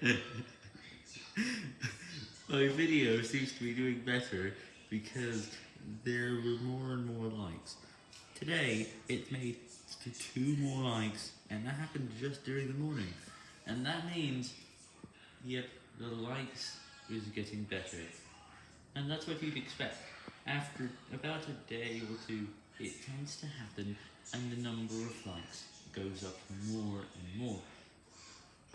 My video seems to be doing better because there were more and more likes. Today, it made two more likes, and that happened just during the morning. And that means, yep, the likes is getting better. And that's what you'd expect. After about a day or two, it tends to happen, and the number of likes goes up more and more.